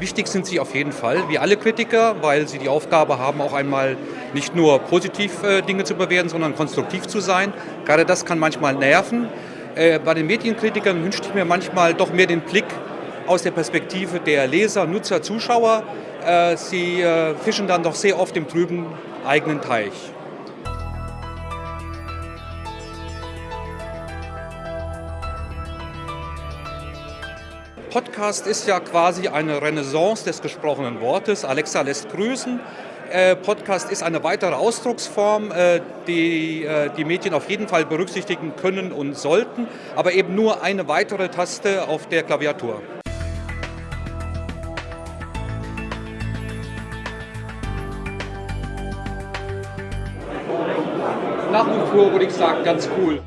Wichtig sind sie auf jeden Fall, wie alle Kritiker, weil sie die Aufgabe haben, auch einmal nicht nur positiv äh, Dinge zu bewerten, sondern konstruktiv zu sein. Gerade das kann manchmal nerven. Äh, bei den Medienkritikern wünschte ich mir manchmal doch mehr den Blick aus der Perspektive der Leser, Nutzer, Zuschauer. Äh, sie äh, fischen dann doch sehr oft im trüben eigenen Teich. Podcast ist ja quasi eine Renaissance des gesprochenen Wortes. Alexa lässt grüßen. Äh, Podcast ist eine weitere Ausdrucksform, äh, die äh, die Medien auf jeden Fall berücksichtigen können und sollten, aber eben nur eine weitere Taste auf der Klaviatur. Nach wie vor würde ich sagen, ganz cool.